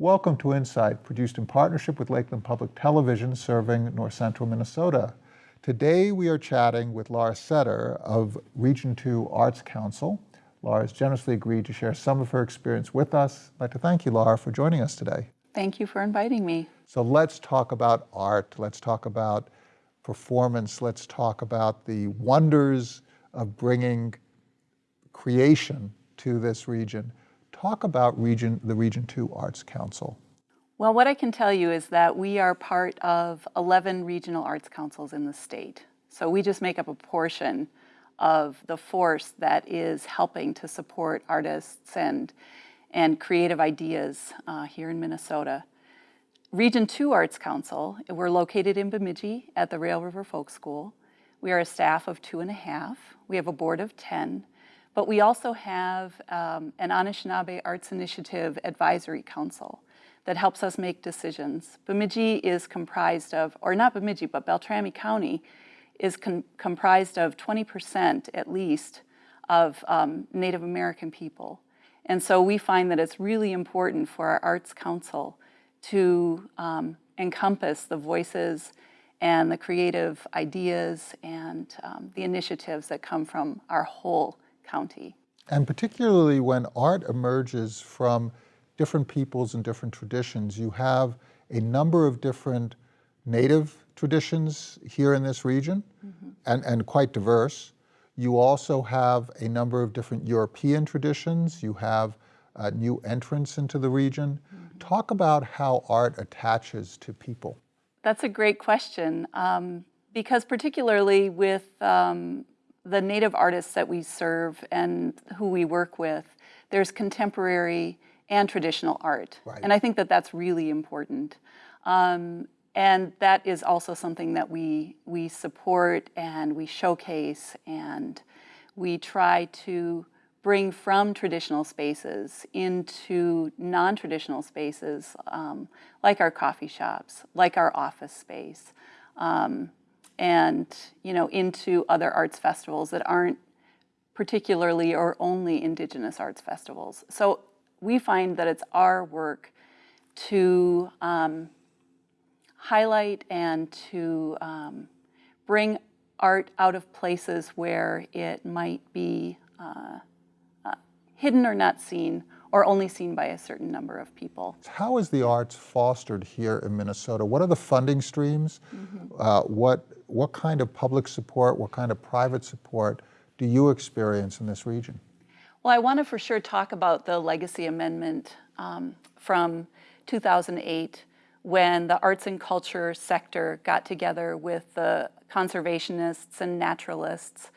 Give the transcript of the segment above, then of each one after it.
Welcome to Insight, produced in partnership with Lakeland Public Television serving north central Minnesota. Today we are chatting with Laura Setter of Region 2 Arts Council. Laura has generously agreed to share some of her experience with us. I'd like to thank you, Laura, for joining us today. Thank you for inviting me. So let's talk about art. Let's talk about performance. Let's talk about the wonders of bringing creation to this region. Talk about region, the Region 2 Arts Council. Well, what I can tell you is that we are part of 11 regional arts councils in the state. So we just make up a portion of the force that is helping to support artists and, and creative ideas uh, here in Minnesota. Region 2 Arts Council, we're located in Bemidji at the Rail River Folk School. We are a staff of two and a half. We have a board of 10, but we also have um, an Anishinaabe Arts Initiative Advisory Council that helps us make decisions. Bemidji is comprised of, or not Bemidji, but Beltrami County is comprised of 20% at least of um, Native American people. And so we find that it's really important for our Arts Council to um, encompass the voices and the creative ideas and um, the initiatives that come from our whole county. And particularly when art emerges from different peoples and different traditions. You have a number of different native traditions here in this region mm -hmm. and, and quite diverse. You also have a number of different European traditions. You have uh, new entrants into the region. Mm -hmm. Talk about how art attaches to people. That's a great question um, because particularly with um, the native artists that we serve and who we work with, there's contemporary and traditional art. Right. And I think that that's really important. Um, and that is also something that we, we support and we showcase and we try to bring from traditional spaces into non-traditional spaces um, like our coffee shops, like our office space, um, and you know into other arts festivals that aren't particularly or only indigenous arts festivals. So we find that it's our work to um, highlight and to um, bring art out of places where it might be uh, uh, hidden or not seen or only seen by a certain number of people. How is the arts fostered here in Minnesota? What are the funding streams? Mm -hmm. uh, what, what kind of public support, what kind of private support do you experience in this region? Well, I want to for sure talk about the legacy amendment um, from 2008 when the arts and culture sector got together with the conservationists and naturalists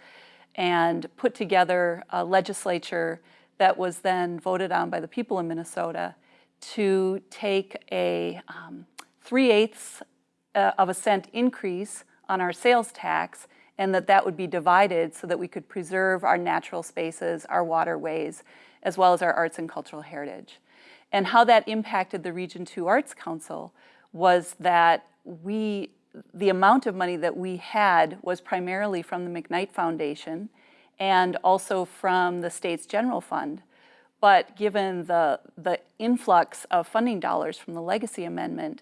and put together a legislature that was then voted on by the people in Minnesota to take a um, 3 eighths uh, of a cent increase on our sales tax and that that would be divided so that we could preserve our natural spaces, our waterways, as well as our arts and cultural heritage. And how that impacted the Region 2 Arts Council was that we, the amount of money that we had was primarily from the McKnight Foundation and also from the state's general fund. But given the, the influx of funding dollars from the legacy amendment,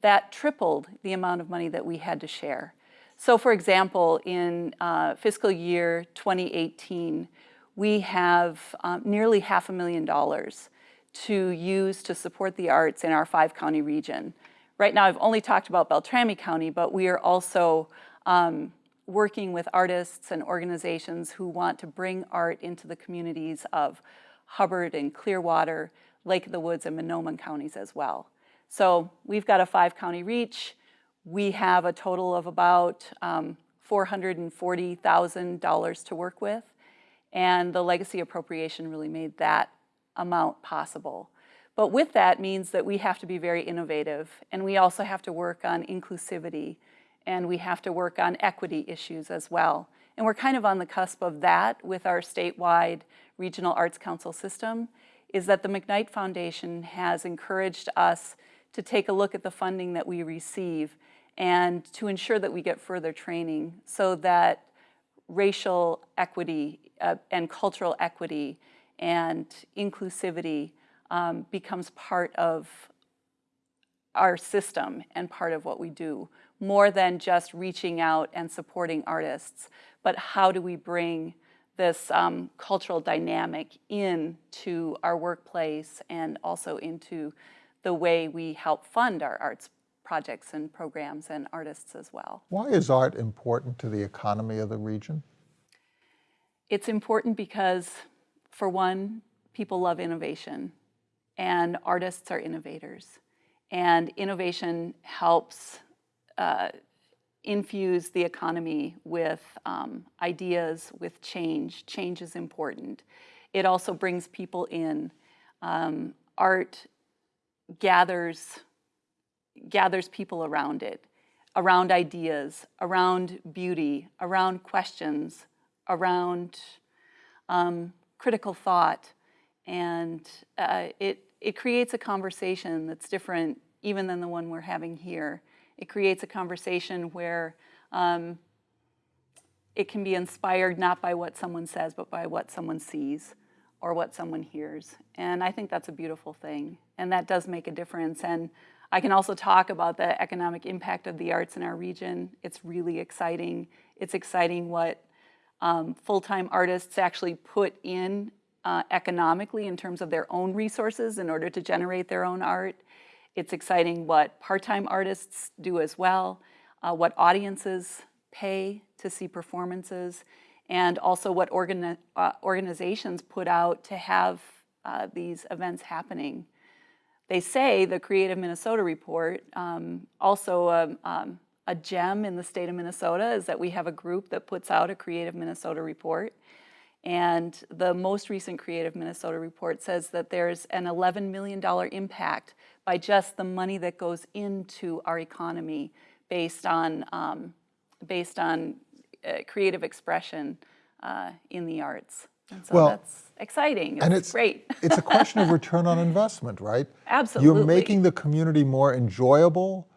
that tripled the amount of money that we had to share. So for example, in uh, fiscal year 2018, we have um, nearly half a million dollars to use to support the arts in our five county region. Right now I've only talked about Beltrami County, but we are also um, working with artists and organizations who want to bring art into the communities of Hubbard and Clearwater, Lake of the Woods and Mahnomen counties as well. So we've got a five county reach. We have a total of about um, $440,000 to work with, and the legacy appropriation really made that amount possible. But with that means that we have to be very innovative, and we also have to work on inclusivity, and we have to work on equity issues as well. And we're kind of on the cusp of that with our statewide Regional Arts Council system, is that the McKnight Foundation has encouraged us to take a look at the funding that we receive and to ensure that we get further training so that racial equity uh, and cultural equity and inclusivity um, becomes part of our system and part of what we do, more than just reaching out and supporting artists, but how do we bring this um, cultural dynamic into our workplace and also into the way we help fund our arts projects and programs and artists as well. Why is art important to the economy of the region? It's important because, for one, people love innovation and artists are innovators. And innovation helps uh, infuse the economy with um, ideas, with change. Change is important. It also brings people in. Um, art gathers, gathers people around it, around ideas, around beauty, around questions, around um, critical thought. And uh, it, it creates a conversation that's different even than the one we're having here. It creates a conversation where um, it can be inspired not by what someone says, but by what someone sees or what someone hears. And I think that's a beautiful thing. And that does make a difference. And I can also talk about the economic impact of the arts in our region. It's really exciting. It's exciting what um, full-time artists actually put in uh, economically in terms of their own resources in order to generate their own art. It's exciting what part-time artists do as well, uh, what audiences pay to see performances, and also what organi uh, organizations put out to have uh, these events happening. They say the Creative Minnesota Report, um, also a, um, a gem in the state of Minnesota is that we have a group that puts out a Creative Minnesota Report. And the most recent Creative Minnesota report says that there's an $11 million impact by just the money that goes into our economy based on, um, based on uh, creative expression uh, in the arts. And so well, that's exciting. It's and it's great. it's a question of return on investment, right? Absolutely. You're making the community more enjoyable,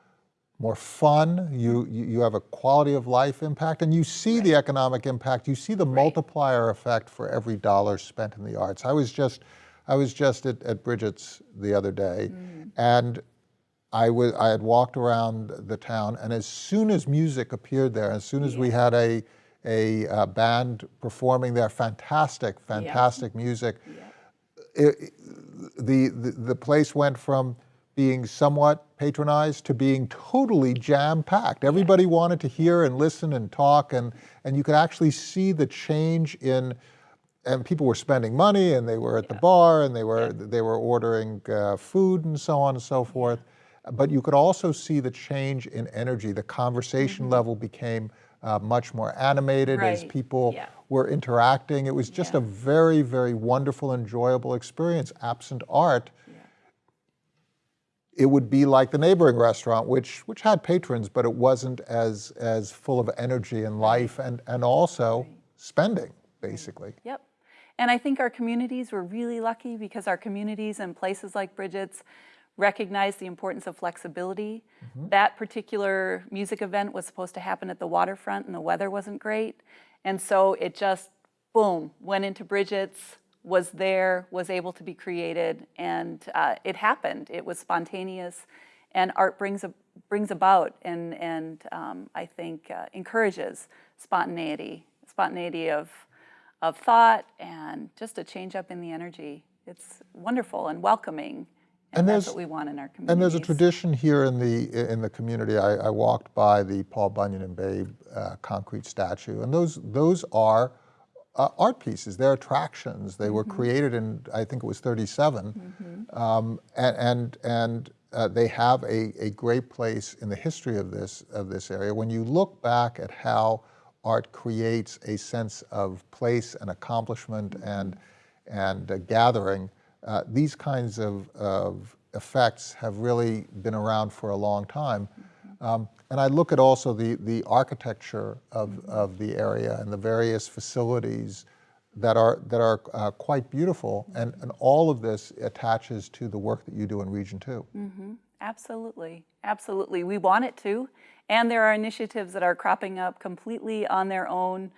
more fun. You you, have a quality of life impact, and you see right. the economic impact. You see the right. multiplier effect for every dollar spent in the arts. I was just I was just at, at Bridget's the other day, mm. and I was I had walked around the town, and as soon as music appeared there, as soon as yeah. we had a a uh, band performing there, fantastic, fantastic yeah. music. Yeah. It, the, the, the place went from being somewhat patronized to being totally jam-packed. Everybody yeah. wanted to hear and listen and talk, and, and you could actually see the change in, and people were spending money, and they were at the bar, and they were, they were ordering uh, food and so on and so forth. But you could also see the change in energy. The conversation mm -hmm. level became uh, much more animated right. as people yeah. were interacting. It was just yeah. a very, very wonderful, enjoyable experience. Absent art, yeah. it would be like the neighboring restaurant, which which had patrons, but it wasn't as as full of energy and life, and and also right. spending basically. Yep. And I think our communities were really lucky because our communities and places like Bridget's recognized the importance of flexibility. Mm -hmm. That particular music event was supposed to happen at the waterfront and the weather wasn't great. And so it just, boom, went into Bridget's, was there, was able to be created, and uh, it happened. It was spontaneous, and art brings, a, brings about and, and um, I think uh, encourages spontaneity, spontaneity of, of thought and just a change up in the energy. It's wonderful and welcoming. And, that's what we want in our community. And there's a tradition here in the in the community. I, I walked by the Paul Bunyan and Babe uh, concrete statue, and those those are uh, art pieces. They're attractions. They mm -hmm. were mm-hmm. created in I think it was 37, mm -hmm. um, and and, and uh, they have a, a great place in the history of this of this area. When you look back at how art creates a sense of place and accomplishment mm -hmm. and and gathering. Uh, these kinds of, of, effects have really been around for a long time. Um, and I look at also the, the architecture of, of the area and the various facilities that are, that are uh, quite beautiful. And, and all of this attaches to the work that you do in Region 2. Mm -hmm. Absolutely, absolutely. We want it to. And there are initiatives that are cropping up completely on their own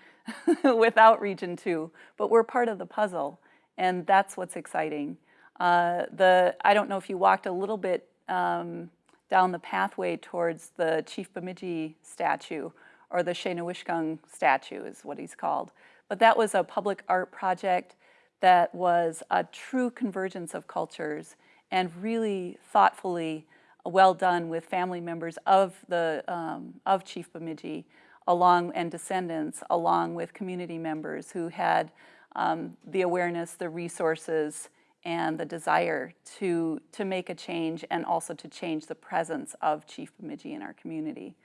without Region 2. But we're part of the puzzle and that's what's exciting. Uh, the I don't know if you walked a little bit um, down the pathway towards the Chief Bemidji statue, or the Shaynowishkung statue is what he's called. But that was a public art project that was a true convergence of cultures and really thoughtfully well done with family members of the um, of Chief Bemidji along and descendants along with community members who had um, the awareness, the resources, and the desire to, to make a change and also to change the presence of Chief Bemidji in our community.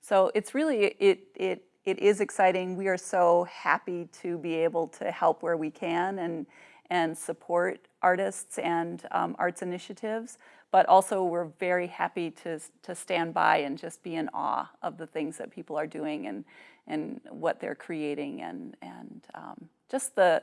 So it's really, it, it, it is exciting. We are so happy to be able to help where we can and, and support artists and um, arts initiatives, but also we're very happy to, to stand by and just be in awe of the things that people are doing and, and what they're creating and, and um, just the,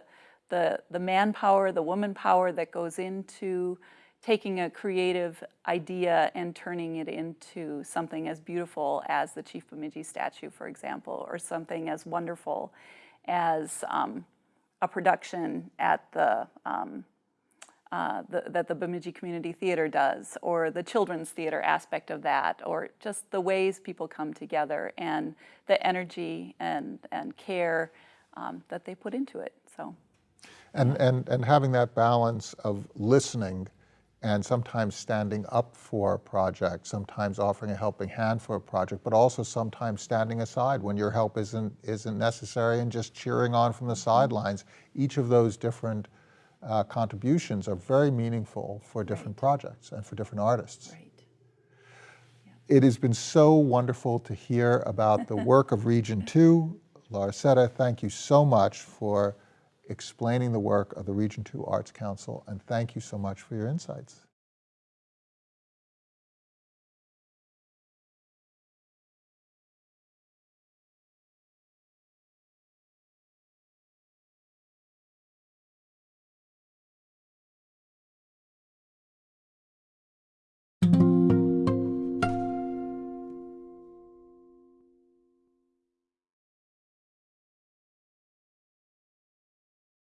the, the manpower, the woman power that goes into taking a creative idea and turning it into something as beautiful as the Chief Bemidji statue, for example, or something as wonderful as um, a production at the, um, uh, the, that the Bemidji Community Theater does, or the children's theater aspect of that, or just the ways people come together and the energy and, and care um, that they put into it. So. And, and, and having that balance of listening and sometimes standing up for a project, sometimes offering a helping hand for a project, but also sometimes standing aside when your help isn't, isn't necessary and just cheering on from the sidelines. Each of those different uh, contributions are very meaningful for different projects and for different artists. Right. It has been so wonderful to hear about the work of Region 2. Laura Setter, thank you so much for explaining the work of the Region 2 Arts Council, and thank you so much for your insights.